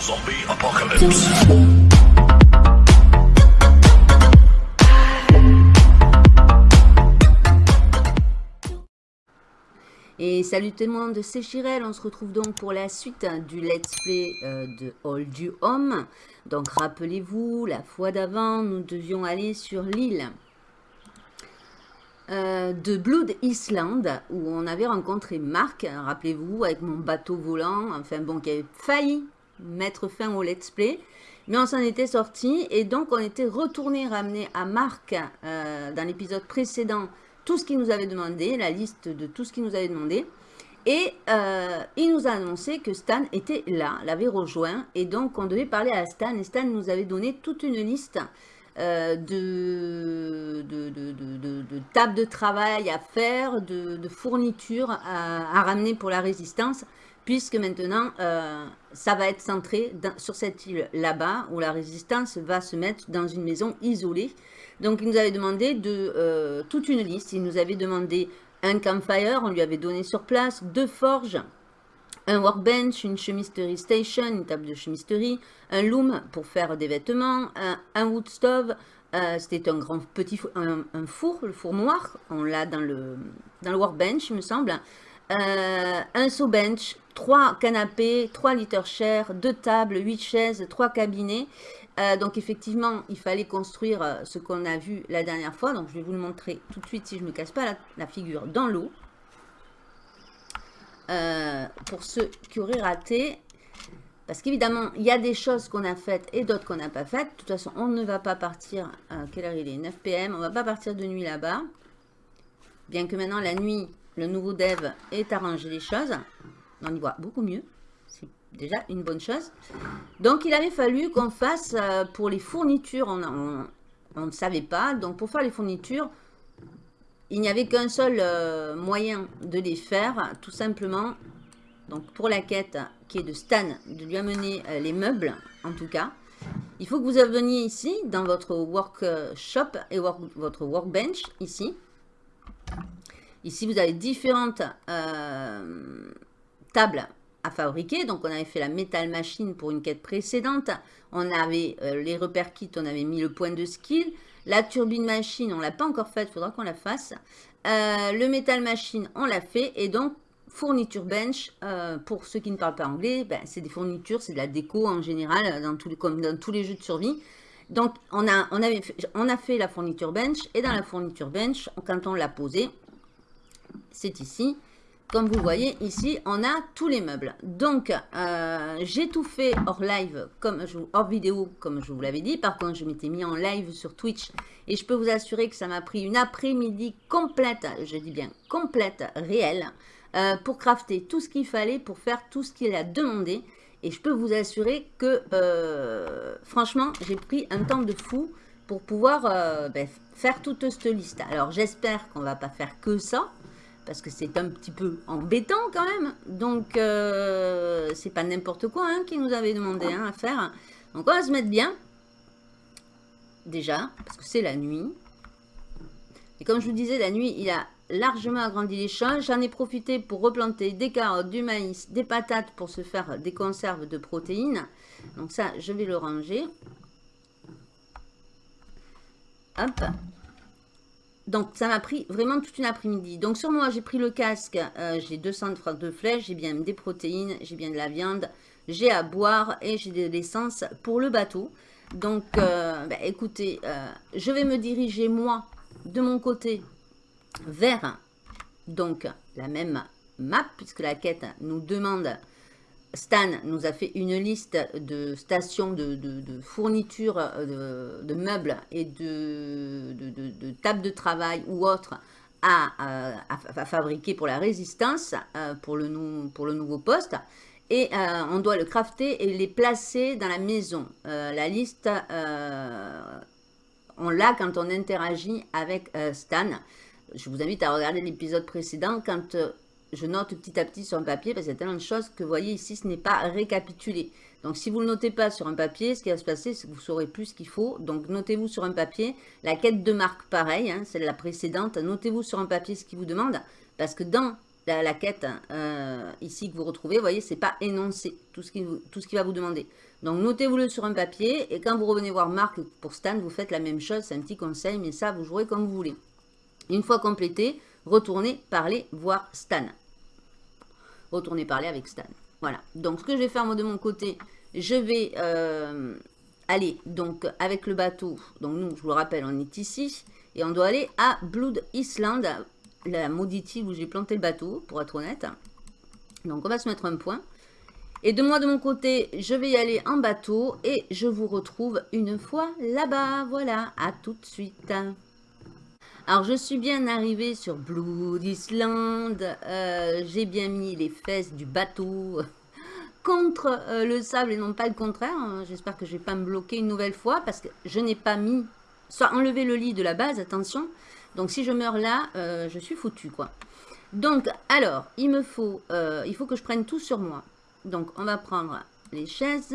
Zombie apocalypse. Et salut tout le monde, c'est Chirel, on se retrouve donc pour la suite du let's play euh, de All du Home. Donc rappelez-vous, la fois d'avant, nous devions aller sur l'île euh, de Blood Island, où on avait rencontré Marc, rappelez-vous, avec mon bateau volant, enfin bon, qui avait failli mettre fin au let's play. Mais on s'en était sorti et donc on était retourné ramener à Marc euh, dans l'épisode précédent tout ce qu'il nous avait demandé, la liste de tout ce qu'il nous avait demandé. Et euh, il nous a annoncé que Stan était là, l'avait rejoint. Et donc, on devait parler à Stan. Et Stan nous avait donné toute une liste euh, de, de, de, tables de travail à faire, de, fournitures à, ramener pour la résistance. Puisque maintenant, euh, ça va être centré sur cette île là-bas, où la résistance va se mettre dans une maison isolée. Donc, il nous avait demandé de euh, toute une liste. Il nous avait demandé un campfire, on lui avait donné sur place, deux forges, un workbench, une chemistery station, une table de chemisterie, un loom pour faire des vêtements, un, wood stove, euh, c'était un grand petit four, un, four, le four noir, on l'a dans le, dans le workbench, il me semble, euh, un saw bench, trois canapés, trois litres chairs, deux tables, huit chaises, trois cabinets, euh, donc effectivement, il fallait construire euh, ce qu'on a vu la dernière fois. Donc je vais vous le montrer tout de suite si je ne me casse pas la, figure dans l'eau. Pour ceux qui auraient raté. Parce qu'évidemment, il y a des choses qu'on a faites et d'autres qu'on n'a pas faites. De toute façon, on ne va pas partir, quelle heure il est? 9 pm, on ne va pas partir de nuit là-bas. Bien que maintenant, la nuit, le nouveau dev ait arrangé les choses. On y voit beaucoup mieux déjà une bonne chose. Donc, il avait fallu qu'on fasse euh, pour les fournitures, on, ne savait pas. Donc, pour faire les fournitures, il n'y avait qu'un seul euh, moyen de les faire, tout simplement. Donc, pour la quête qui est de Stan, de lui amener euh, les meubles, en tout cas. Il faut que vous veniez ici, dans votre workshop et votre workbench, ici. Ici, vous avez différentes tables à fabriquer. Donc, on avait fait la Metal Machine pour une quête précédente. On avait euh, les repères kits, on avait mis le point de skill. La turbine machine, on ne l'a pas encore faite, il faudra qu'on la fasse. Euh, le Metal Machine, on l'a fait. Et donc, fourniture bench, euh, pour ceux qui ne parlent pas anglais, ben, c'est des fournitures, c'est de la déco en général, dans comme dans tous les jeux de survie. Donc, on a, on, avait on a fait la fourniture bench. Et dans la fourniture bench, quand on l'a posée, c'est ici. Comme vous voyez ici, on a tous les meubles. Donc, euh, j'ai tout fait hors live, comme hors vidéo, comme je vous l'avais dit. Par contre, je m'étais mis en live sur Twitch. Et je peux vous assurer que ça m'a pris une après-midi complète, je dis bien complète, réelle, euh, pour crafter tout ce qu'il fallait, pour faire tout ce qu'il a demandé. Et je peux vous assurer que, euh, franchement, j'ai pris un temps de fou pour pouvoir ben, faire toute cette liste. Alors, j'espère qu'on va pas faire que ça parce que c'est un petit peu embêtant quand même. Donc, euh, c'est pas n'importe quoi hein, qui nous avait demandé hein, à faire. Donc, on va se mettre bien, déjà, parce que c'est la nuit. Et comme je vous disais, la nuit, il a largement agrandi les champs. J'en ai profité pour replanter des carottes, du maïs, des patates pour se faire des conserves de protéines. Donc ça, je vais le ranger. Hop. Donc, ça m'a pris vraiment toute une après-midi. Donc, sur moi, j'ai pris le casque. Euh, j'ai 200 de flèches. J'ai bien des protéines. J'ai bien de la viande. J'ai à boire et j'ai de l'essence pour le bateau. Donc, euh, bah, écoutez, euh, je vais me diriger, moi, de mon côté, vers donc la même map, puisque la quête nous demande Stan nous a fait une liste de stations de, fournitures euh, de, meubles et de, tables de travail ou autres à, fabriquer pour la résistance, euh, pour, le, nouveau poste. Et euh, on doit le crafter et les placer dans la maison. la liste, on l'a quand on interagit avec Stan. Je vous invite à regarder l'épisode précédent quand je note petit à petit sur un papier parce qu'il y a tellement de choses que vous voyez ici, ce n'est pas récapitulé. Donc, si vous ne le notez pas sur un papier, ce qui va se passer, c'est que vous saurez plus ce qu'il faut. Donc, notez-vous sur un papier. La quête de marque, pareil, hein, celle la précédente. Notez-vous sur un papier ce qu'il vous demande. Parce que dans la, quête euh, ici que vous retrouvez, vous voyez, c'est pas énoncé tout ce qui va vous demander. Donc notez-vous-le sur un papier et quand vous revenez voir Marc pour Stan, vous faites la même chose, c'est un petit conseil, mais ça vous jouerez comme vous voulez. Une fois complété, retournez parler voir Stan. Retournez parler avec Stan. Voilà. Donc ce que je vais faire moi de mon côté, je vais euh, aller donc avec le bateau. Donc nous, je vous le rappelle, on est ici et on doit aller à Blood Island, la maudite où j'ai planté le bateau, pour être honnête. Donc on va se mettre un point. Et de moi, de mon côté, je vais y aller en bateau et je vous retrouve une fois là-bas. Voilà, à tout de suite. Alors, je suis bien arrivée sur Blood Island. Euh, j'ai bien mis les fesses du bateau contre euh, le sable et non pas le contraire. J'espère que je ne vais pas me bloquer une nouvelle fois parce que je n'ai pas mis, soit enlevé le lit de la base, attention. Donc, si je meurs là, euh, je suis foutu, quoi. Donc, alors, il me faut, il faut que je prenne tout sur moi. Donc, on va prendre les chaises.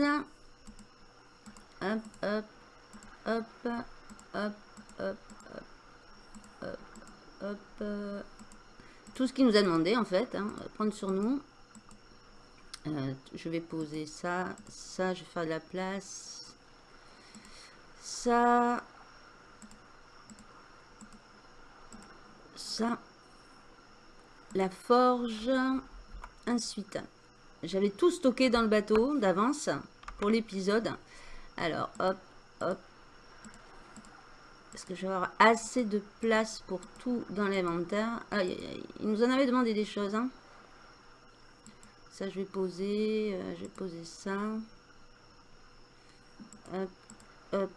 Hop, hop, hop, hop, hop, hop, Tout ce qu'il nous a demandé, en fait. Hein, prendre sur nous. Euh, je vais poser ça, ça, je vais faire de la place. Ça. Ça. La forge. Ensuite, j'avais tout stocké dans le bateau d'avance pour l'épisode. Alors, hop, hop. Est-ce que je vais avoir assez de place pour tout dans l'inventaire. Il nous en avait demandé des choses. Hein. Ça, je vais poser. Euh, je vais poser ça. Euh,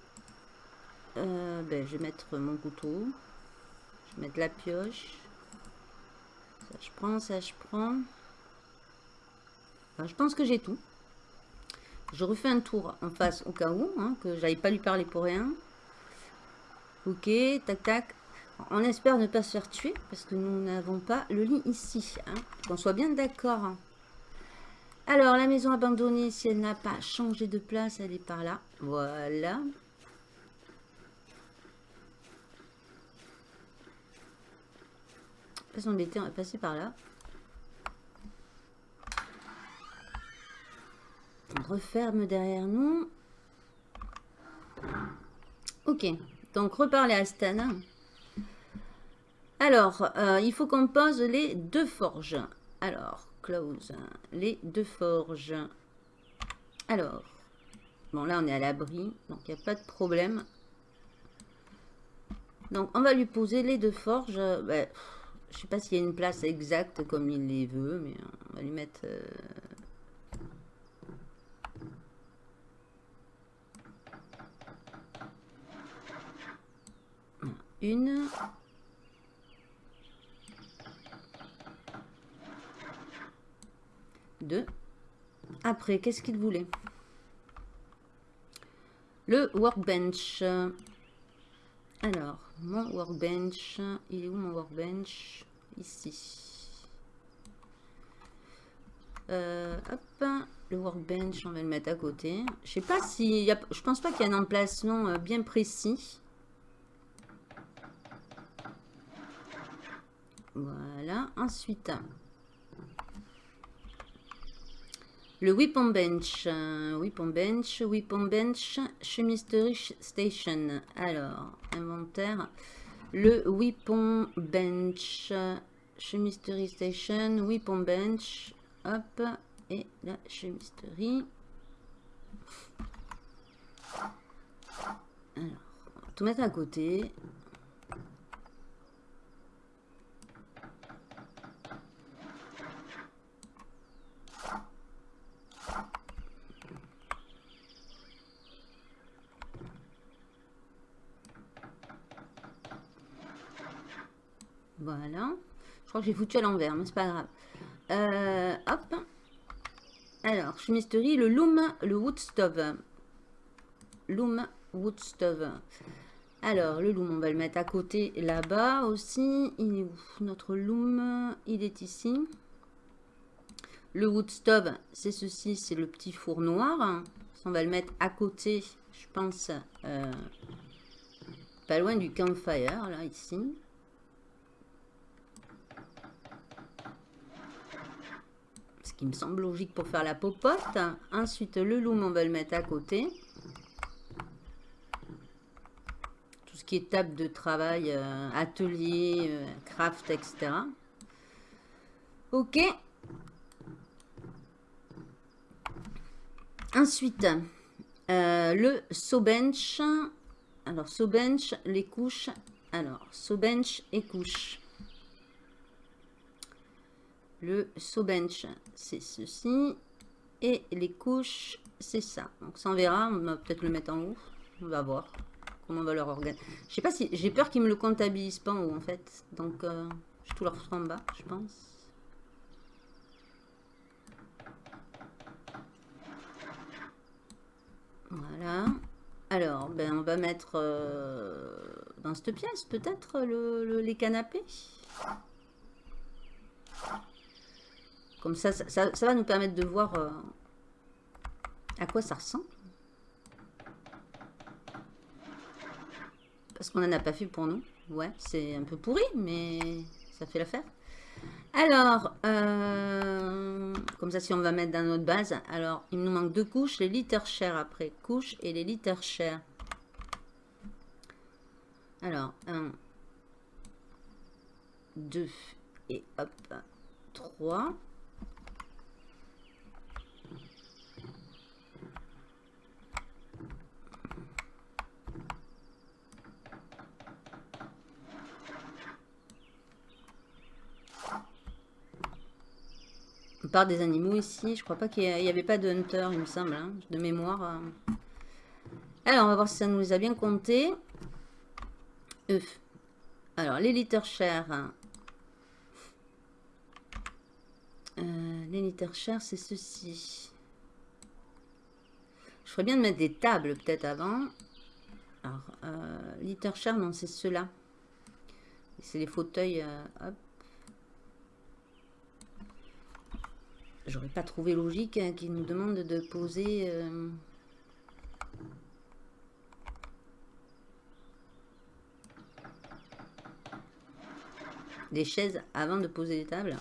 ben, je vais mettre mon couteau. Je vais mettre la pioche. Ça, je prends, ça, je prends je pense que j'ai tout. Je refais un tour en face au cas où, hein, que j'aille pas lui parler pour rien. Ok, tac, tac. On espère ne pas se faire tuer, parce que nous n'avons pas le lit ici. Hein, Qu'on soit bien d'accord. Alors, la maison abandonnée, si elle n'a pas changé de place, elle est par là. Voilà. On va passer par là. referme derrière nous. Ok, donc reparler à Stan. Alors, euh, il faut qu'on pose les deux forges. Alors, close, les deux forges. Alors, bon là on est à l'abri, donc il n'y a pas de problème. Donc on va lui poser les deux forges. Ben, je sais pas s'il y a une place exacte comme il les veut, mais on va lui mettre... Euh, Une. Deux. Après, qu'est-ce qu'il voulait? Le workbench. Alors, mon workbench. Il est où mon workbench? Ici. Euh, hop, le workbench, on va le mettre à côté. Je sais pas si... Y a, je pense pas qu'il y a un emplacement euh, bien précis. Voilà. Ensuite, le Weapon Bench. Weapon Bench, Weapon Bench, Chemistry Station. Alors, inventaire. Le Weapon Bench, Chemistry Station, Weapon Bench. Hop. Et la chemisterie. Alors, on va tout mettre à côté. Voilà. Je crois que j'ai foutu à l'envers, mais c'est pas grave. Euh, hop. Alors, chemisterie, le loom, le wood stove. Loom, wood stove. Alors, le loom, on va le mettre à côté là-bas aussi. Il est où Notre loom, il est ici. Le wood stove, c'est ceci, c'est le petit four noir. On va le mettre à côté, je pense, euh, pas loin du campfire, là, ici. Qui me semble logique pour faire la popote. Ensuite, le loom, on va le mettre à côté. Tout ce qui est table de travail, euh, atelier, euh, craft, etc. Ok. Ensuite, euh, le saw bench. Alors, saw bench, les couches. Alors, saw bench et couches. Le saw bench, c'est ceci. Et les couches, c'est ça. Donc ça, on verra. On va peut-être le mettre en haut. On va voir comment on va leur organiser. Je sais pas si... J'ai peur qu'ils me le comptabilisent pas en haut, en fait. Donc, euh, je tout leur foutre en bas, je pense. Voilà. Alors, ben, on va mettre euh, dans cette pièce, peut-être, le, les canapés? Comme ça, ça, va nous permettre de voir euh, à quoi ça ressemble. Parce qu'on n'en a pas fait pour nous. Ouais, c'est un peu pourri, mais ça fait l'affaire. Alors, euh, comme ça, si on va mettre dans notre base, alors, il nous manque deux couches, les litres chers après, couches et les litres chers. Alors, 1, 2, et hop, trois. plupart des animaux ici. Je crois pas qu'il n'y avait pas de hunter, il me semble, hein, de mémoire. Euh. Alors, on va voir si ça nous les a bien comptés. Alors, les litres chers. Euh, les litres chers, c'est ceci. Je ferais bien de mettre des tables peut-être avant. Alors, euh, non, c'est ceux-là. C'est les fauteuils. Euh, hop. J'aurais pas trouvé logique hein, qu'il nous demande de poser... Euh, des chaises avant de poser les tables.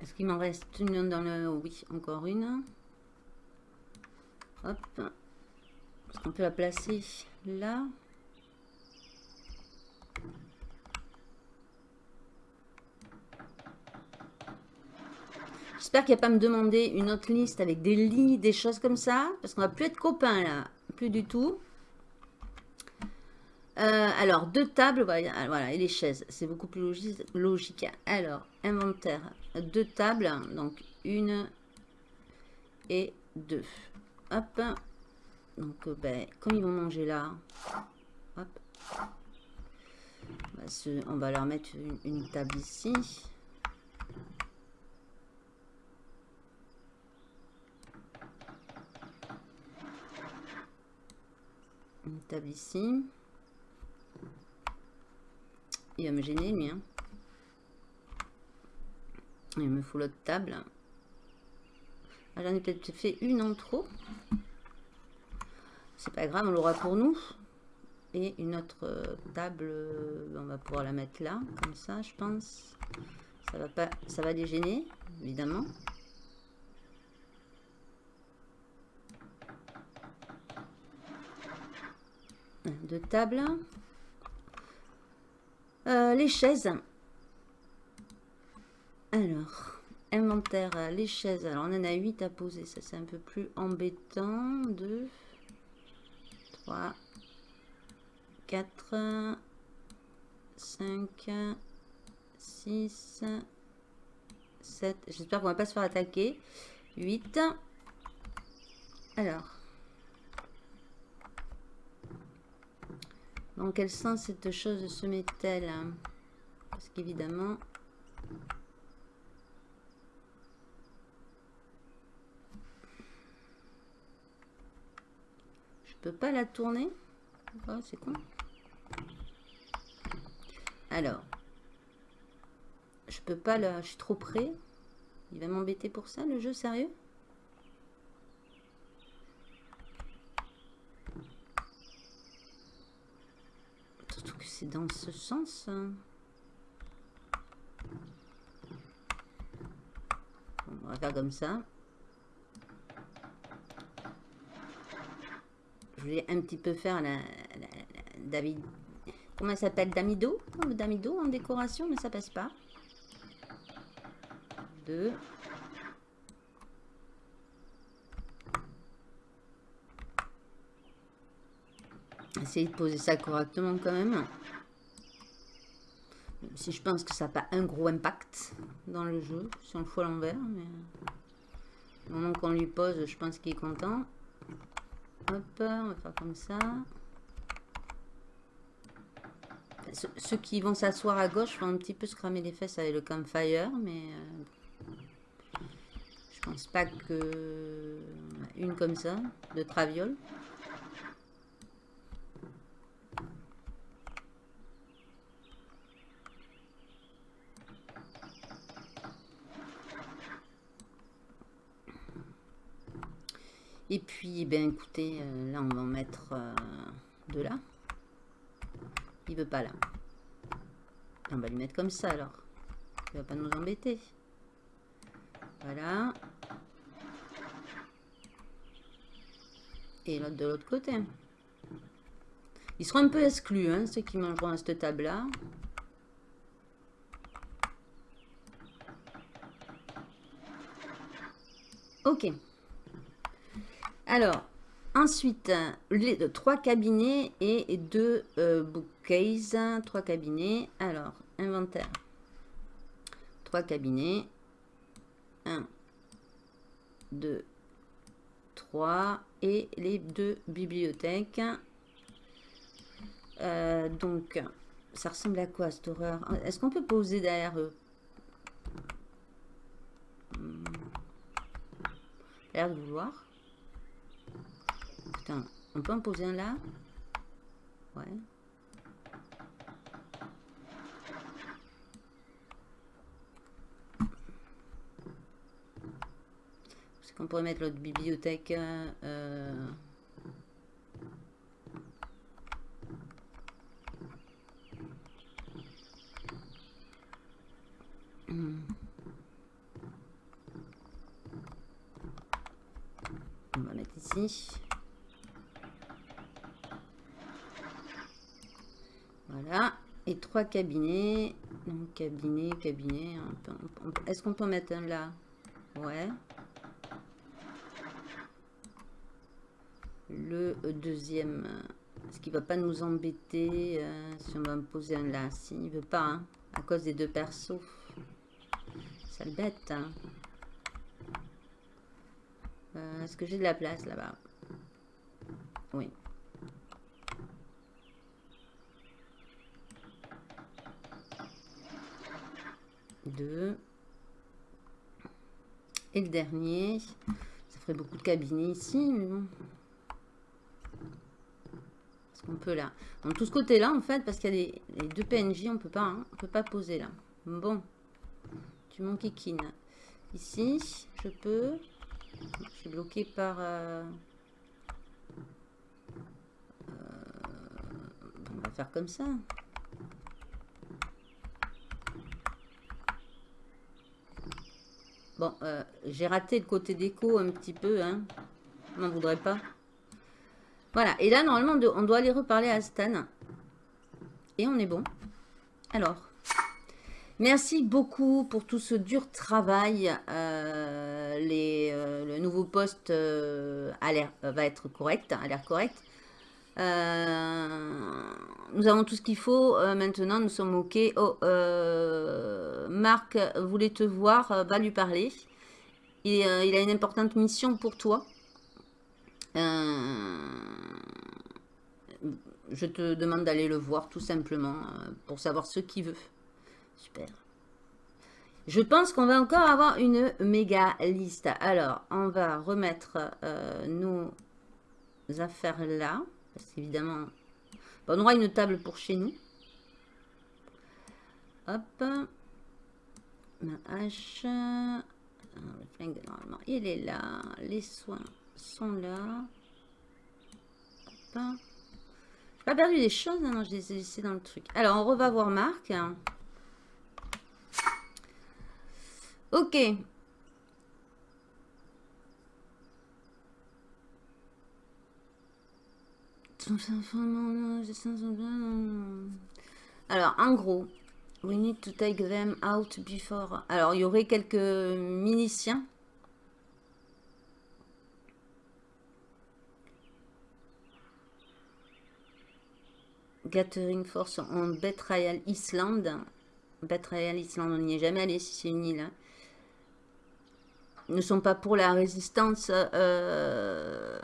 Est-ce qu'il m'en reste une dans le... Oui, encore une. Hop. On peut la placer là. J'espère qu'il n'y a pas me demander une autre liste avec des lits, des choses comme ça. Parce qu'on va plus être copains là. Plus du tout. Euh, alors, deux tables, voilà, et les chaises. C'est beaucoup plus logique. Alors, inventaire, deux tables. Donc, une et deux. Hop. Donc, euh, ben, comme ils vont manger là, hop. On va, leur mettre une, table ici. Une table ici. Il va me gêner, lui. Hein. Il me faut l'autre table. Ah, j'en ai peut-être fait une en trop. C'est pas grave, on l'aura pour nous. Et une autre euh, table, euh, on va pouvoir la mettre là, comme ça, je pense. Ça va pas, dégêner, évidemment. Deux tables. Euh, les chaises. Alors, Inventaire, euh, les chaises. Alors, on en a 8 à poser. Ça, c'est un peu plus embêtant. 2, 3, 4, 5, 6, 7. J'espère qu'on va pas se faire attaquer. 8. Alors. Dans quel sens cette chose se met-elle? Parce qu'évidemment, peux pas la tourner oh, c'est con. Alors, je peux pas la... Je suis trop près. Il va m'embêter pour ça, le jeu, sérieux? Surtout que c'est dans ce sens. Hein. On va faire comme ça. Voulais un petit peu faire la, David. Comment elle s'appelle Damido Damido en décoration, mais ça passe pas. Deux. Essayez de poser ça correctement quand même. si je pense que ça n'a pas un gros impact dans le jeu, si on le fout à l'envers. Mais au moment qu'on lui pose, je pense qu'il est content. Hop, on va faire comme ça. Ceux qui vont s'asseoir à gauche vont un petit peu se cramer les fesses avec le campfire, mais euh, je pense pas que une comme ça, de traviole. Et puis, ben écoutez, euh, là on va en mettre euh, de là. Il veut pas là. On va lui mettre comme ça alors. Il va pas nous embêter. Voilà. Et l'autre de l'autre côté. Ils seront un peu exclus, hein, ceux qui mangeront à cette table-là. Ok. Alors, ensuite, les, trois cabinets et deux euh, bookcases. Trois cabinets. Alors, inventaire. Trois cabinets. Un, deux, trois. Et les deux bibliothèques. Euh, donc, ça ressemble à quoi cette horreur? Est-ce qu'on peut poser derrière eux? Hmm. L'air de vouloir on peut en poser un là? Ouais. Est-ce qu'on pourrait mettre l'autre bibliothèque euh, hmm. On va mettre ici. Voilà. Et trois cabinets. Donc, cabinet, cabinet. Est-ce qu'on peut mettre un là? Ouais. Le deuxième. Est-ce qu'il va pas nous embêter euh, si on va me poser un là Si, il veut pas, hein, à cause des deux persos. Ça le bête, hein. euh, Est-ce que j'ai de la place là-bas? Oui. 2. Et le dernier, ça ferait beaucoup de cabinets ici, mais bon. Est-ce qu'on peut là Donc tout ce côté-là, en fait, parce qu'il y a les, deux PNJ, on peut pas, hein, on peut pas poser là. Bon, tu m'enquiquines. Ici, je peux. Je suis bloqué par... Euh, euh, on va faire comme ça. Bon, euh, j'ai raté le côté déco un petit peu, hein. On n'en voudrait pas. Voilà, et là, normalement, on doit aller reparler à Stan. Et on est bon. Alors, merci beaucoup pour tout ce dur travail. Euh, euh, le nouveau poste a va être correct, a l'air correct. Euh, nous avons tout ce qu'il faut. Euh, maintenant, nous sommes OK. Oh, euh, Marc voulait te voir. va lui parler. Il, il, a une importante mission pour toi. je te demande d'aller le voir tout simplement pour savoir ce qu'il veut. Super. Je pense qu'on va encore avoir une méga liste. Alors, on va remettre nos affaires là. Parce qu'évidemment, on aura une table pour chez nous. Hop. Ma hache. le flingue, normalement, il est là. Les soins sont là. Hop. pas perdu des choses, hein, non, je les ai laissées dans le truc. Alors, on va voir Marc. Ok. Alors, en gros, we need to take them out before. Alors, il y aurait quelques miliciens Gathering Force en Betrayal Island. Betrayal Island, on n'y est jamais allé si c'est une île. Hein. Ne sont pas pour la résistance. Euh,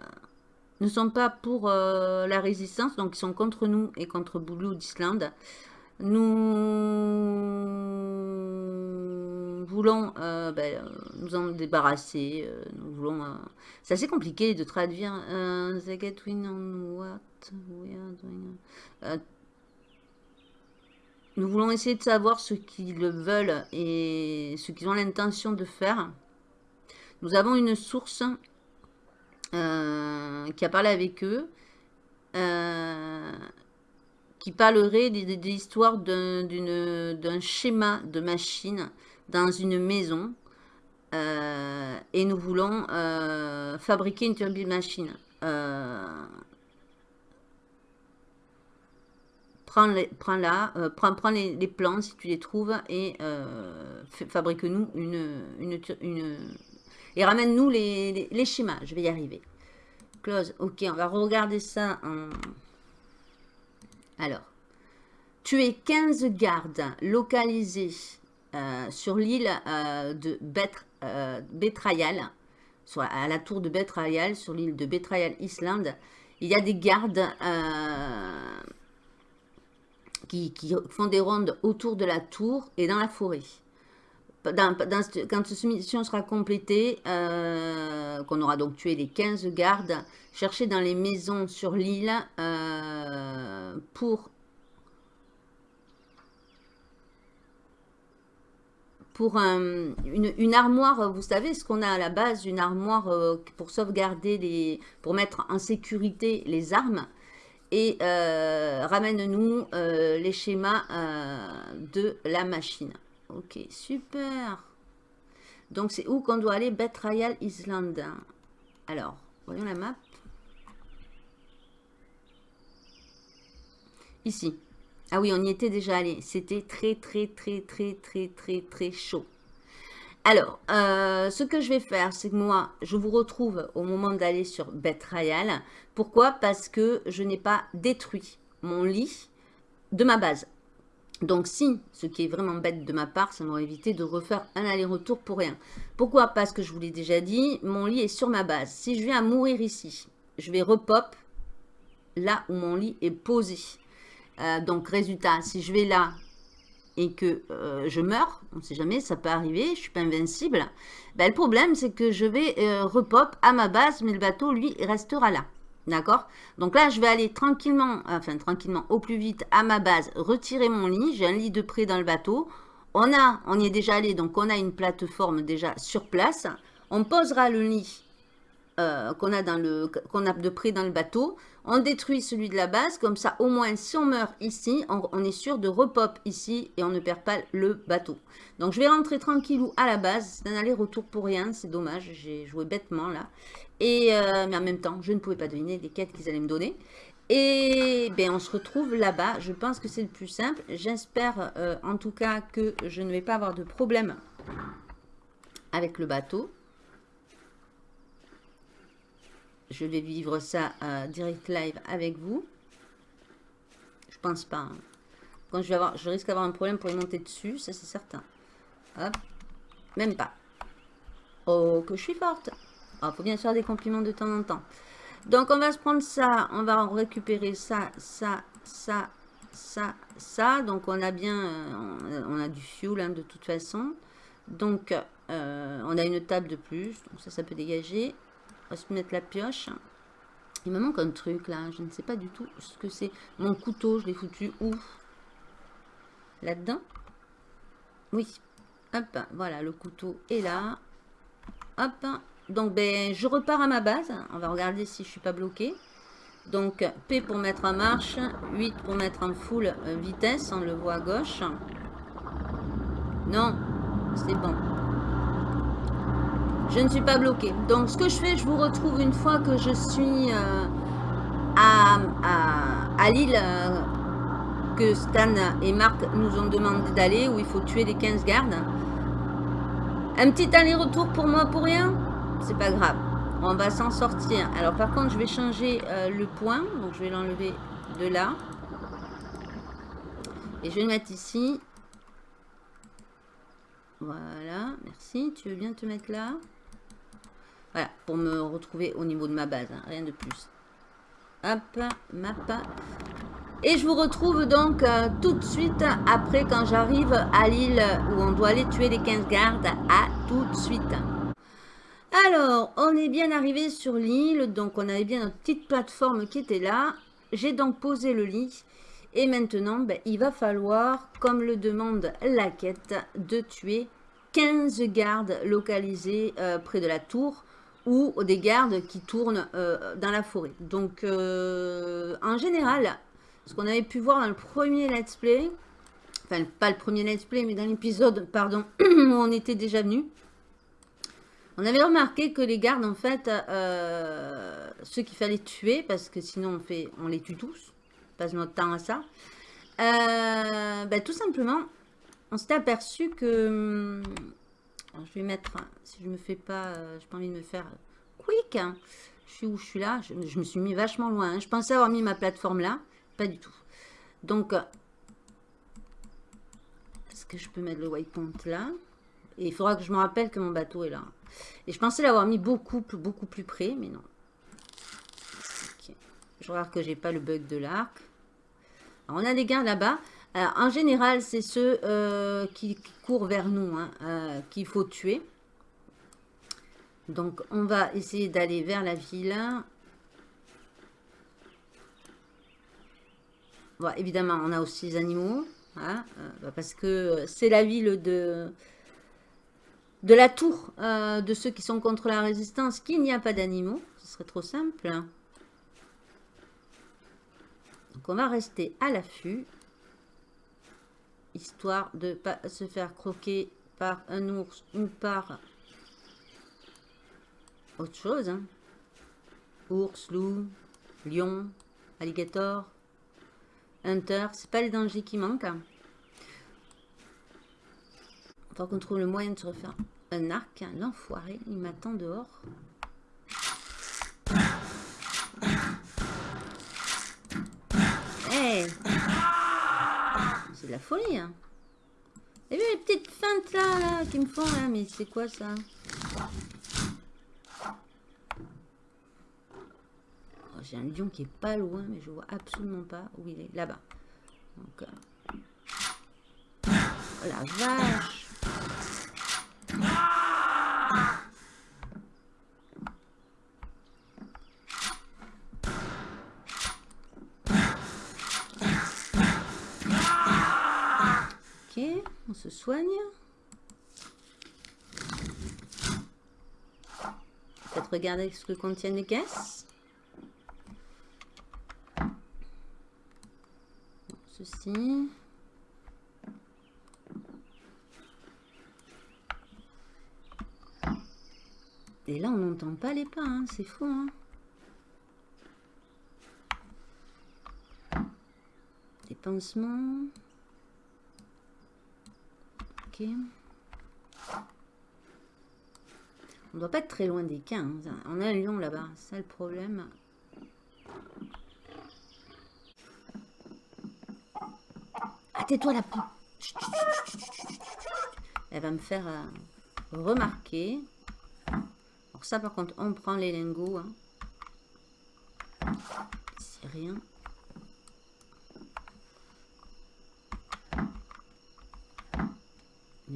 ne sont pas pour euh, la résistance, donc ils sont contre nous et contre Blue d'Islande. Nous voulons euh, ben, nous en débarrasser. nous voulons. C'est assez compliqué de traduire. the Gatewin on what euh, nous voulons essayer de savoir ce qu'ils veulent et ce qu'ils ont l'intention de faire. Nous avons une source euh, qui a parlé avec eux, euh, qui parlerait de, l'histoire d'un schéma de machine dans une maison. et nous voulons fabriquer une turbine machine prends, les, prends euh, prends, les, plans si tu les trouves et euh, fabrique-nous une, une, et ramène-nous les, schémas. Je vais y arriver. Close. Ok, on va regarder ça. Alors, tu es 15 gardes localisés euh, sur l'île de Betrayal, soit à la tour de Betrayal, sur l'île de Betrayal Island. Il y a des gardes qui, font des rondes autour de la tour et dans la forêt. Quand cette mission sera complétée, euh, qu'on aura donc tué les 15 gardes, chercher dans les maisons sur l'île euh, pour pour une, armoire, vous savez ce qu'on a à la base, une armoire euh, pour sauvegarder, les, pour mettre en sécurité les armes et euh, ramène-nous euh, les schémas euh, de la machine. Ok, super. Donc, c'est où qu'on doit aller? Betrayal Island. Alors, voyons la map. Ici. Ah oui, on y était déjà allé. C'était très, très, très, très, très, très, très chaud. Alors, euh, ce que je vais faire, c'est que moi, je vous retrouve au moment d'aller sur Betrayal. Pourquoi? Parce que je n'ai pas détruit mon lit de ma base. Donc si, ce qui est vraiment bête de ma part, ça m'aurait évité de refaire un aller-retour pour rien. Pourquoi? Parce que je vous l'ai déjà dit, mon lit est sur ma base. Si je viens à mourir ici, je vais repop là où mon lit est posé. Euh, donc résultat, si je vais là, et que euh, je meurs, on ne sait jamais, ça peut arriver, je ne suis pas invincible, ben, le problème c'est que je vais euh, repop à ma base, mais le bateau lui restera là. D'accord? Donc là, je vais aller tranquillement, enfin tranquillement, au plus vite à ma base, retirer mon lit. J'ai un lit de près dans le bateau. On a, on y est déjà allé, donc on a une plateforme déjà sur place. On posera le lit euh, qu'on a, a de près dans le bateau. On détruit celui de la base, comme ça au moins si on meurt ici, on, est sûr de repop ici et on ne perd pas le bateau. Donc je vais rentrer tranquillou à la base, c'est un aller-retour pour rien, c'est dommage, j'ai joué bêtement là. Et, euh, mais en même temps, je ne pouvais pas deviner les quêtes qu'ils allaient me donner. Et ben, on se retrouve là-bas, je pense que c'est le plus simple. J'espère euh, en tout cas que je ne vais pas avoir de problème avec le bateau. Je vais vivre ça euh, direct live avec vous. Je pense pas. Hein. Quand je vais avoir, je risque d'avoir un problème pour y monter dessus, ça c'est certain. Même pas. Oh, que je suis forte. Il ah, faut bien faire des compliments de temps en temps. Donc, on va se prendre ça. On va récupérer ça, ça, ça, ça, ça. Donc, on a bien... Euh, on a du fuel, hein, de toute façon. Donc, euh, on a une table de plus. Donc, ça, ça peut dégager se mettre la pioche. Il me manque un truc là, je ne sais pas du tout ce que c'est. Mon couteau, je l'ai foutu où? Là-dedans? Oui. Hop, voilà, le couteau est là. Hop, donc ben, je repars à ma base. On va regarder si je suis pas bloqué. Donc, P pour mettre en marche, 8 pour mettre en full euh, vitesse, on le voit à gauche. Non, c'est bon. Je ne suis pas bloqué. Donc, ce que je fais, je vous retrouve une fois que je suis euh, à, à, l'île euh, que Stan et Marc nous ont demandé d'aller, où il faut tuer les 15 gardes. Un petit aller-retour pour moi pour rien? C'est pas grave. On va s'en sortir. Alors par contre, je vais changer euh, le point. Donc je vais l'enlever de là. Et je vais le mettre ici. Voilà, merci. Tu veux bien te mettre là? Voilà, pour me retrouver au niveau de ma base. Hein, rien de plus. Hop, map. Et je vous retrouve donc euh, tout de suite après quand j'arrive à l'île où on doit aller tuer les 15 gardes. À tout de suite. Alors, on est bien arrivé sur l'île, donc on avait bien notre petite plateforme qui était là. J'ai donc posé le lit. Et maintenant, ben, il va falloir, comme le demande la quête, de tuer 15 gardes localisés euh, près de la tour ou des gardes qui tournent euh, dans la forêt. Donc, euh, en général, ce qu'on avait pu voir dans le premier let's play, enfin, pas le premier let's play, mais dans l'épisode, pardon, où on était déjà venu, on avait remarqué que les gardes, en fait, euh, ceux qu'il fallait tuer, parce que sinon on, fait, on les tue tous, on passe notre temps à ça, ben, tout simplement, on s'était aperçu que... Hum, je vais mettre, si je me fais pas, euh, j'ai pas envie de me faire quick, hein. je suis où je suis là, je, me suis mis vachement loin, hein. je pensais avoir mis ma plateforme là, pas du tout. Donc, est-ce que je peux mettre le waypoint là? Et il faudra que je me rappelle que mon bateau est là. Et je pensais l'avoir mis beaucoup, beaucoup plus près, mais non. Je regarde que j'ai pas le bug de l'arc. On a des gardes là-bas. En général, c'est ceux euh, qui, courent vers nous hein, euh, qu'il faut tuer. Donc, on va essayer d'aller vers la ville. Évidemment, on a aussi les animaux. Hein, euh, parce que c'est la ville de, de la tour euh, de ceux qui sont contre la résistance qu'il n'y a pas d'animaux. Ce serait trop simple. Donc on va rester à l'affût. Histoire de pas se faire croquer par un ours ou par autre chose. Hein. Ours, loup, lion, alligator, hunter. C'est pas les dangers qui manquent. Hein. Faut qu'on trouve le moyen de se refaire un arc. L'enfoiré, il m'attend dehors. Hey C'est de la folie, hein. Et vu les petites feintes là, là qui me font là Mais c'est quoi ça? Oh, J'ai un lion qui est pas loin, mais je vois absolument pas où il est. Là-bas. Donc, euh, Oh la vache on se soigne. Peut-être regarder ce que contiennent les caisses. Ceci. Et là, on n'entend pas les pas, hein. c'est fou. Hein des pansements. On doit pas être très loin des 15. On a un lion là-bas, c'est le problème. Ah, tais-toi la Elle va me faire euh, remarquer ça, par contre, on prend les lingots. Hein. C'est rien.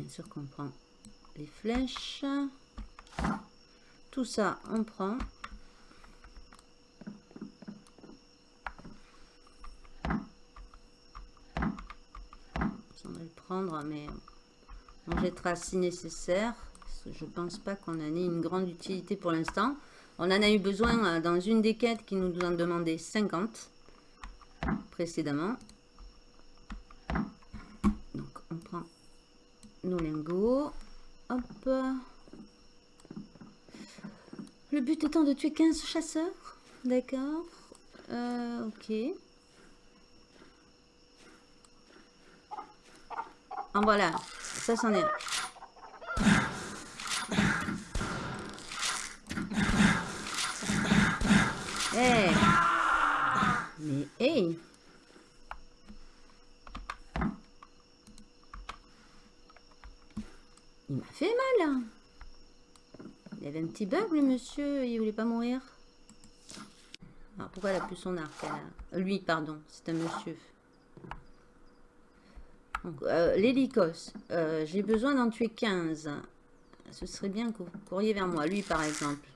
Bien sûr qu'on prend les flèches. Tout ça, on prend. On va le prendre, mais on jettera si nécessaire je pense pas qu'on en ait une grande utilité pour l'instant. On en a eu besoin euh, dans une des quêtes qui nous en demandait 50 précédemment. Donc on prend nos lingots. Hop. Étant de tuer 15 chasseurs? D'accord. Euh, ok. En voilà. Ça, c'en est Hey. Mais hey Il m'a fait mal hein. Il avait un petit bug le monsieur, il voulait pas mourir. Alors pourquoi elle a plus son arc Lui, pardon, c'est un monsieur. Euh, l'hélicos, euh, j'ai besoin d'en tuer 15. Ce serait bien que vous courriez vers moi. Lui, par exemple.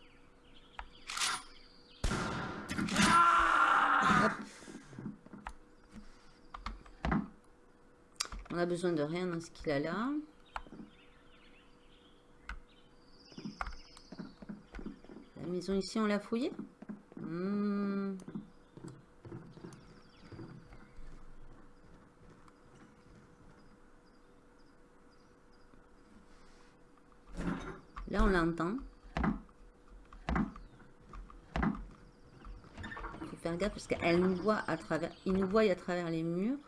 On a besoin de rien dans ce qu'il a là. La maison ici, on l'a fouillée hmm. Là, on l'entend. Il faut faire gaffe parce qu'elle nous voit à travers... Il nous voit à travers les murs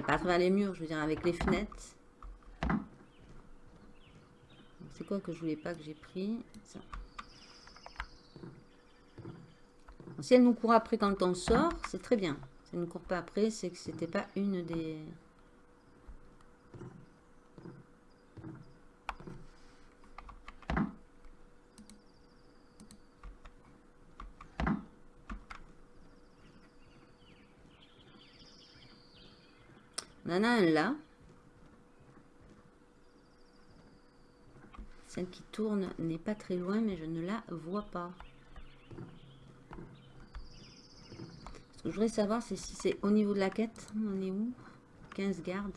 pas à travers les murs, je veux dire avec les fenêtres. C'est que je voulais pas que j'ai pris Ça. si elle nous court après quand on sort, c'est très bien. Si elle ne court pas après, c'est que c'était pas une des... On en a un là. Celle qui tourne n'est pas très loin, mais je ne la vois pas. Ce que je voudrais savoir, c'est si c'est au niveau de la quête. On est où? 15 gardes.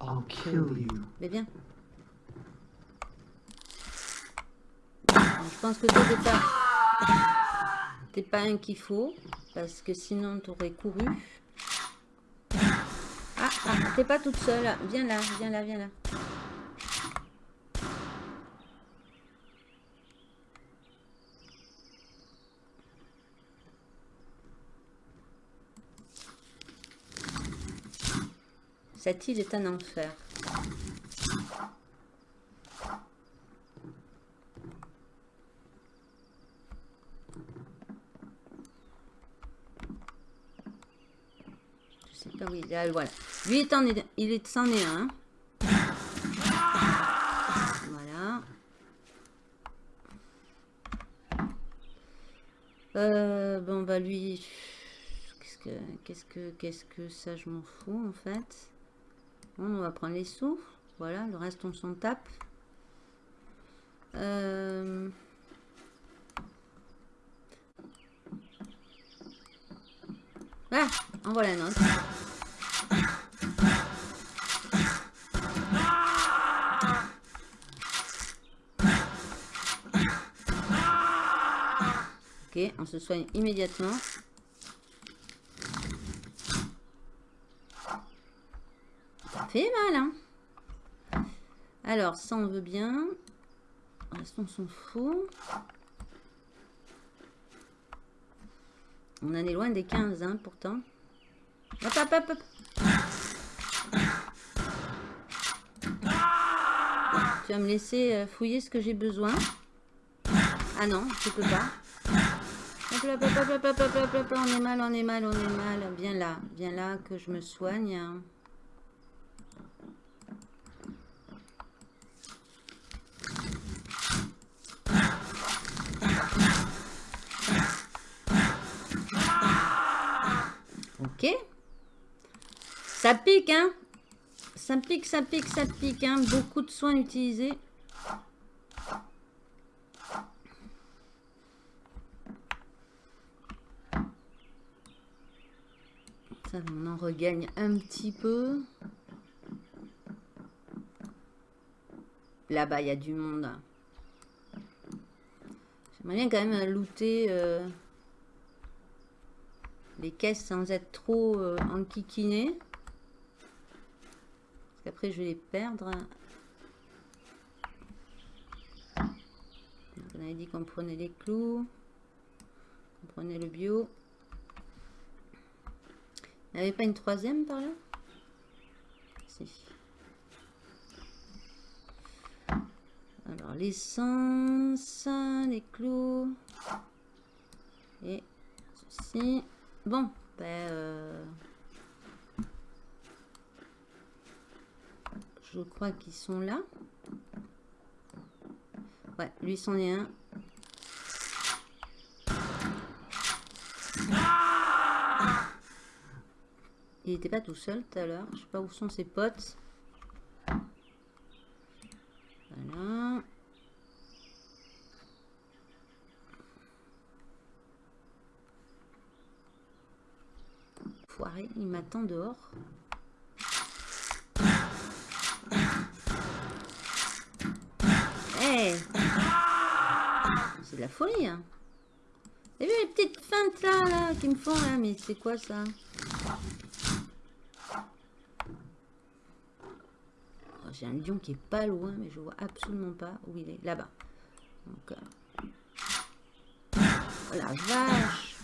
I'll kill you. Mais bien. Je pense que dès le départ pas un qu'il faut, parce que sinon tu aurais couru. Ah, ah t'es pas toute seule. Viens là, viens là, viens là. Cette île est un enfer. oui, voilà. Lui, est en, il est, c'en est un. Voilà. Euh, bon, bah lui... Qu'est-ce que, qu'est-ce que, qu'est-ce que ça, je m'en fous, en fait. Bon, on va prendre les sous. Voilà, le reste, on s'en tape. Euh... Ah, en voilà un on se soigne immédiatement. Fait mal, hein Alors, ça, on veut bien. Restons on s'en fout. On en est loin des 15, hein, pourtant. Hop, hop, hop, hop. Tu vas me laisser euh, fouiller ce que j'ai besoin. Ah non, je peux pas on est mal, on est mal, on est mal. Viens là, viens là que je me soigne. Ok. Ça pique, hein Ça pique, ça pique, ça pique, hein Beaucoup de soins utilisés. on en regagne un petit peu. Là-bas, il y a du monde. J'aimerais bien quand même looter euh, les caisses sans être trop euh, enquiquiné. Parce qu'après, je vais les perdre. On avait dit qu'on prenait les clous. On prenait le bio. Il avait pas une troisième par là? Si. Alors, l'essence, les clous. Et ceci. Bon, ben... Euh, je crois qu'ils sont là. Ouais, lui c'en est un. Il était pas tout seul tout à l'heure. Je sais pas où sont ses potes. Voilà. Foiré, il m'attend dehors. Hey C'est de la folie, hein. Avez vu les petites feintes là, là, qui me font là Mais c'est quoi ça? J'ai un lion qui est pas loin, mais je vois absolument pas où il est. Là-bas. Donc, euh... oh la vache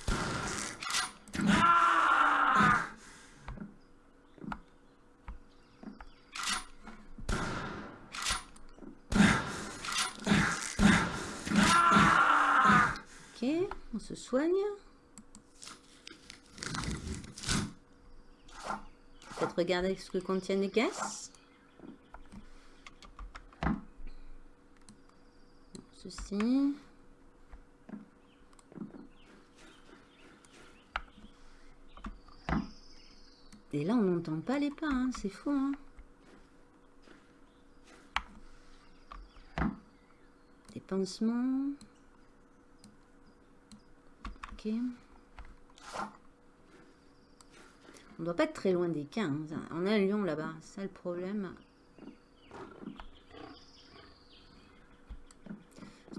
Ok, on se soigne. Peut-être regarder ce que contiennent les caisses. Et là, on n'entend pas les pas, hein, c'est fou. Hein. Des pansements. Ok. On doit pas être très loin des 15. On a un lion là-bas, c'est le problème.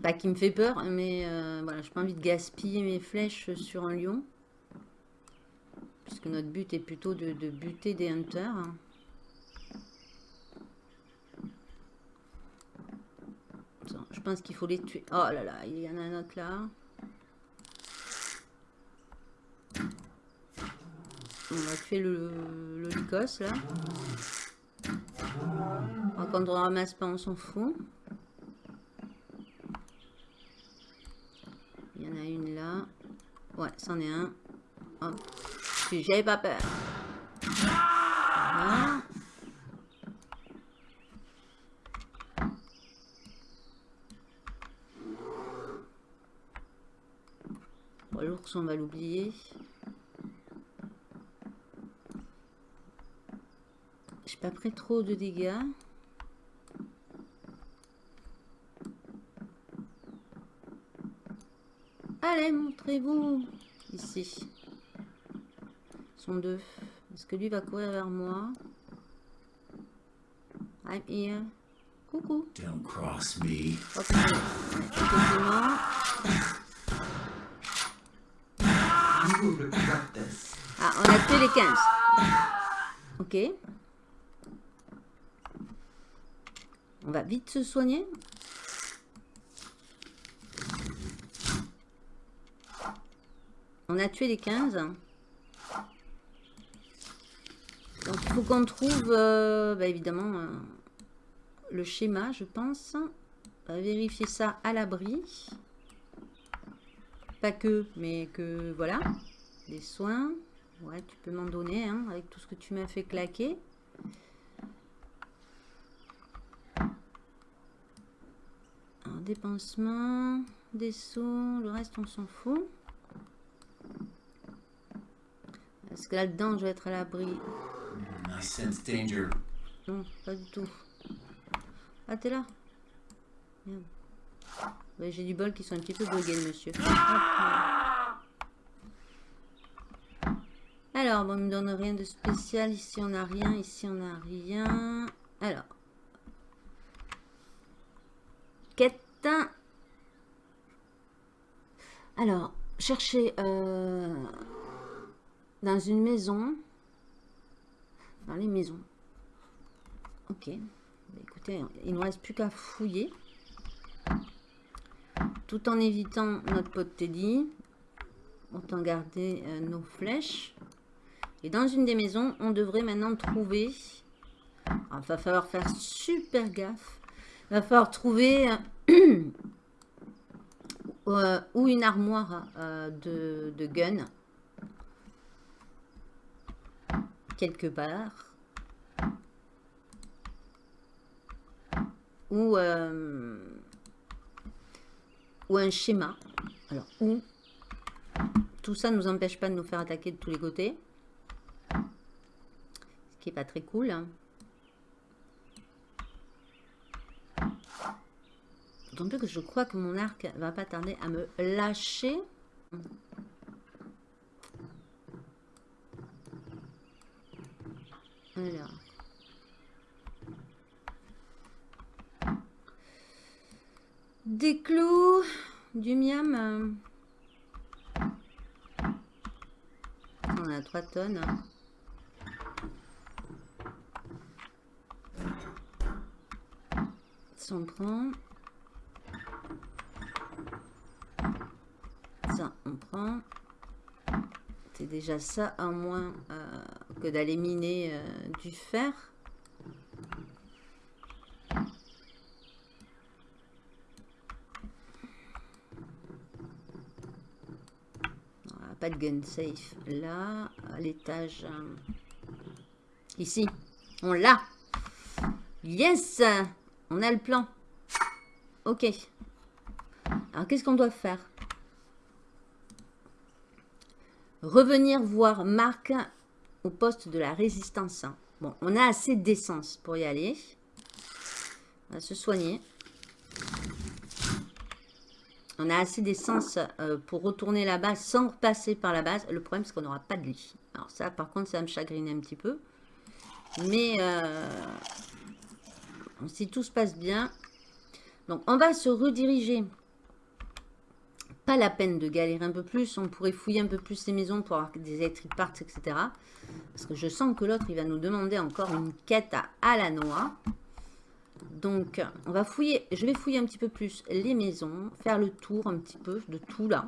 Pas qui me fait peur, mais euh, voilà, je pas envie de gaspiller mes flèches sur un lion. Puisque notre but est plutôt de, buter des hunters. je pense qu'il faut les tuer. Oh là là, il y en a un autre là. On va tuer le, le lycos là. Quand on ramasse pas, on s'en fout. Ouais, c'en est un. Hop. J'avais pas peur. l'ours, on va l'oublier. J'ai pas pris trop de dégâts. Allez, montrez-vous. Ici. Sont deux. Est-ce que lui va courir vers moi? I'm here. Coucou. Don't cross me. Ah, on a tué les 15. Ok. On va vite se soigner. On a tué les 15. Donc il faut qu'on trouve, euh, bah, évidemment, euh, le schéma, je pense. Vérifier ça à l'abri. Pas que, mais que, voilà. Des soins. Ouais, tu peux m'en donner, hein, avec tout ce que tu m'as fait claquer. Un dépensement, des sous, le reste on s'en fout. Est-ce que là-dedans, je vais être à l'abri Non, pas du tout. Ah, t'es là J'ai du bol qui sont un petit peu buggés, monsieur. Alors, bon, il me donne rien de spécial. Ici, on n'a rien. Ici, on n'a rien. Alors. quête. Alors, chercher euh, dans une maison. Dans les maisons. Ok. Écoutez, il ne reste plus qu'à fouiller. Tout en évitant notre pote Teddy. Autant garder euh, nos flèches. Et dans une des maisons, on devrait maintenant trouver... Il va falloir faire super gaffe. Il va falloir trouver euh, ou une armoire euh, de, de gun. Quelque part. Ou, euh, ou un schéma. Alors, où tout ça ne nous empêche pas de nous faire attaquer de tous les côtés. Ce qui n'est pas très cool. Hein. D'autant plus que je crois que mon arc va pas tarder à me lâcher. Alors. Des clous, du miam. On a 3 tonnes. Ça on prend. Ça on prend. C'est déjà ça à moins euh, que d'aller miner euh, du fer. pas de gun safe là, à l'étage. Euh, ici, on l'a. Yes On a le plan. Ok. Alors, qu'est-ce qu'on doit faire? Revenir voir Marc au poste de la résistance. Bon, on a assez d'essence pour y aller. On va se soigner. On a assez d'essence euh, pour retourner là-bas sans passer par la base. Le problème, c'est qu'on n'aura pas de lit. Alors ça, par contre, ça me chagriner un petit peu. Mais euh, si tout se passe bien. Donc, on va se rediriger. Pas la peine de galérer un peu plus. On pourrait fouiller un peu plus les maisons pour avoir des electric parts, etc. Parce que je sens que l'autre, il va nous demander encore une quête à, la noix. Donc, on va fouiller, je vais fouiller un petit peu plus les maisons, faire le tour un petit peu de tout là.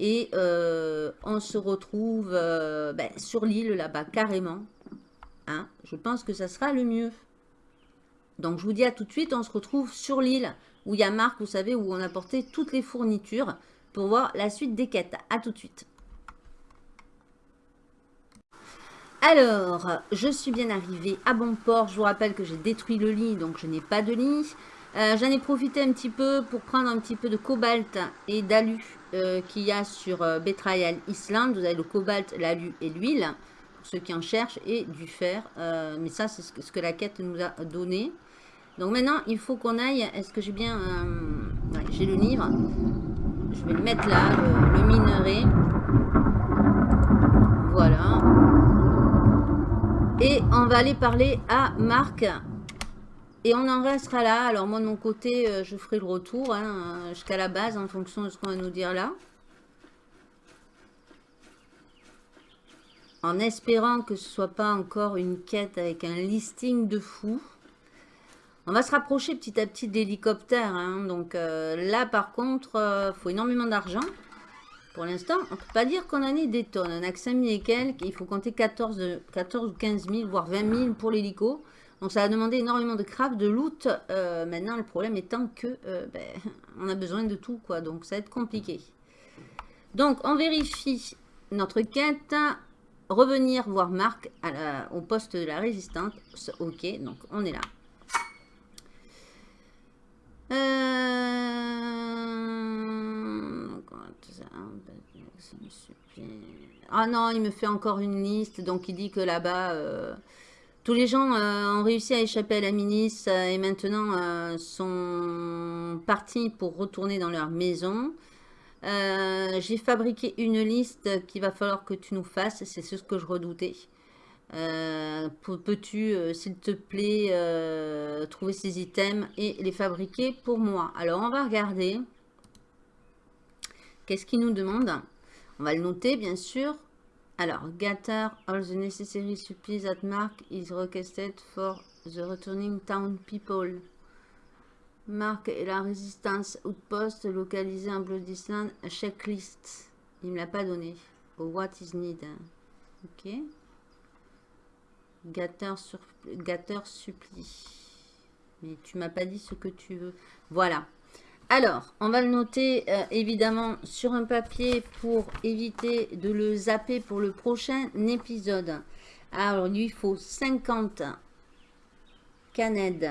Et euh, on se retrouve euh, ben, sur l'île là-bas, carrément. Hein. je pense que ça sera le mieux. Donc, je vous dis à tout de suite, on se retrouve sur l'île où il y a Marc, vous savez, où on a porté toutes les fournitures pour voir la suite des quêtes. À tout de suite. Alors, je suis bien arrivée à bon port. Je vous rappelle que j'ai détruit le lit, donc je n'ai pas de lit. Euh, j'en ai profité un petit peu pour prendre un petit peu de cobalt et d'alu euh, qu'il y a sur euh, Betrayal Island. Vous avez le cobalt, l'alu et l'huile, pour ceux qui en cherchent, et du fer. mais ça, c'est ce, que la quête nous a donné. Donc maintenant, il faut qu'on aille... Est-ce que j'ai bien... j'ai le livre. Je vais le mettre là, le minerai. Voilà. Et on va aller parler à Marc. Et on en restera là. Alors moi de mon côté, euh, je ferai le retour hein, jusqu'à la base en fonction de ce qu'on va nous dire là. En espérant que ce soit pas encore une quête avec un listing de fou. On va se rapprocher petit à petit d'hélicoptères. Hein. Donc euh, là par contre, il euh, faut énormément d'argent. Pour l'instant, on ne peut pas dire qu'on en ait des tonnes. On n'a que 5 000 et quelques. Il faut compter 14, 14 ou 15 000, voire 20 000 pour l'hélico. Donc ça a demandé énormément de craft, de loot. Euh, maintenant, le problème étant que ben, on a besoin de tout. quoi. Donc ça va être compliqué. Donc on vérifie notre quête. Revenir voir Marc au poste de la résistance. Ok, donc on est là. Euh... Ah non, il me fait encore une liste. Donc, il dit que là-bas, euh, tous les gens euh, ont réussi à échapper à la milice et maintenant sont partis pour retourner dans leur maison. J'ai fabriqué une liste qu'il va falloir que tu nous fasses. C'est ce que je redoutais. Euh, peux-tu, euh, s'il te plaît, euh, trouver ces items et les fabriquer pour moi? Alors, on va regarder. Qu'est-ce qu'il nous demande? On va le noter, bien sûr. Alors, gather all the necessary supplies at Mark is requested for the returning town people. Mark et la résistance outpost localisé en Blood Island checklist. Il ne me l'a pas donné. what is need. Ok. Gâteur, sur, supplie. Mais tu m'as pas dit ce que tu veux. Voilà. Alors, on va le noter euh, évidemment sur un papier pour éviter de le zapper pour le prochain épisode. Alors, lui, il faut 50 canettes.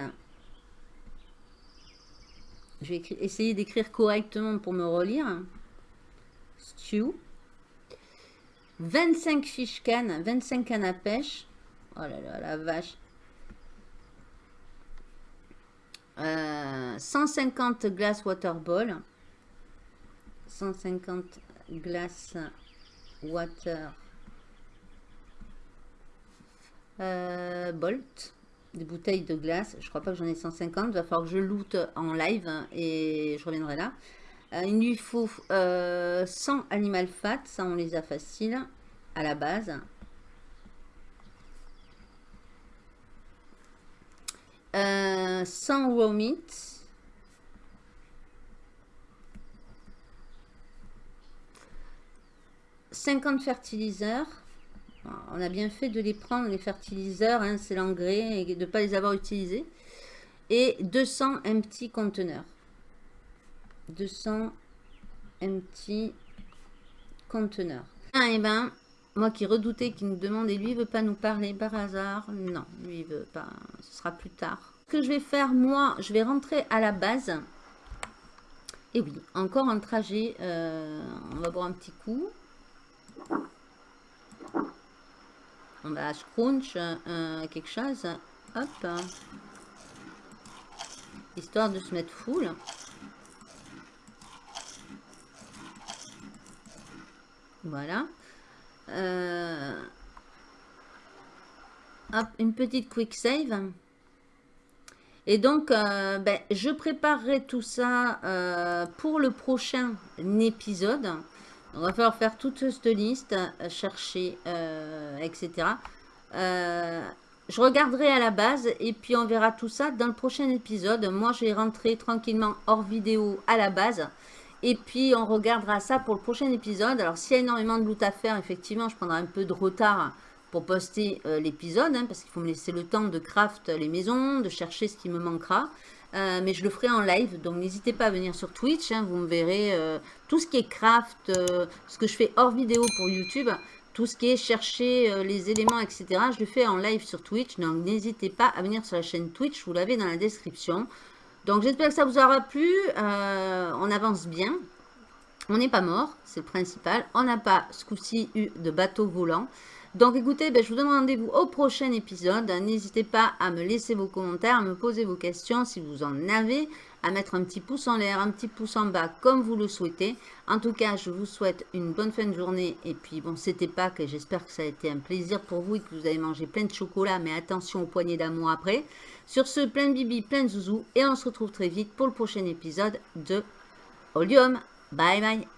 Je vais essayer d'écrire correctement pour me relire. Stew. 25 fiches cannes, 25 cannes à pêche. Oh là là, la vache. 150 euh, glace water ball. 150 glace water euh, bolt. Des bouteilles de glace. Je crois pas que j'en ai 150. Il va falloir que je loot en live et je reviendrai là. Euh, il lui faut 100 animal fat. Ça, on les a faciles à la base. Euh, sans meat. « 50 fertiliseurs. On a bien fait de les prendre, les fertiliseurs, hein, c'est l'engrais, et de ne pas les avoir utilisés. Et 200 empty conteneurs. 200 empty conteneurs. Ah, et eh ben, moi qui redoutais qu'il nous demande, et lui, il veut pas nous parler par hasard. Non, lui, il veut pas. Ce sera plus tard. Ce que je vais faire, moi, je vais rentrer à la base. Et oui, encore un trajet. Euh, on va boire un petit coup. On va scrunch euh, quelque chose. Hop. Histoire de se mettre full. Voilà. Euh, une petite quick save. Et donc, euh, ben, je préparerai tout ça euh, pour le prochain épisode. On va falloir faire toute cette liste, chercher, etc. je regarderai à la base et puis on verra tout ça dans le prochain épisode. Moi, je vais tranquillement hors vidéo à la base. Et puis, on regardera ça pour le prochain épisode. Alors, s'il y a énormément de loot à faire, effectivement, je prendrai un peu de retard pour poster euh, l'épisode. Hein, parce qu'il faut me laisser le temps de craft les maisons, de chercher ce qui me manquera. Euh, mais je le ferai en live, donc n'hésitez pas à venir sur Twitch. Hein, vous me verrez euh, tout ce qui est craft, ce que je fais hors vidéo pour YouTube. Tout ce qui est chercher les éléments, etc. Je le fais en live sur Twitch. Donc, n'hésitez pas à venir sur la chaîne Twitch. Vous l'avez dans la description. Donc j'espère que ça vous aura plu. Euh, on avance bien. On n'est pas mort, c'est le principal. On n'a pas ce coup-ci eu de bateau volant. Donc écoutez, ben, je vous donne rendez-vous au prochain épisode. N'hésitez pas à me laisser vos commentaires, à me poser vos questions si vous en avez, à mettre un petit pouce en l'air, un petit pouce en bas comme vous le souhaitez. En tout cas, je vous souhaite une bonne fin de journée. Et puis bon, c'était pas que j'espère que ça a été un plaisir pour vous et que vous avez mangé plein de chocolat. Mais attention aux poignées d'amour après. Sur ce, plein de bibi, plein de zouzou. Et on se retrouve très vite pour le prochain épisode de Olium. Bye bye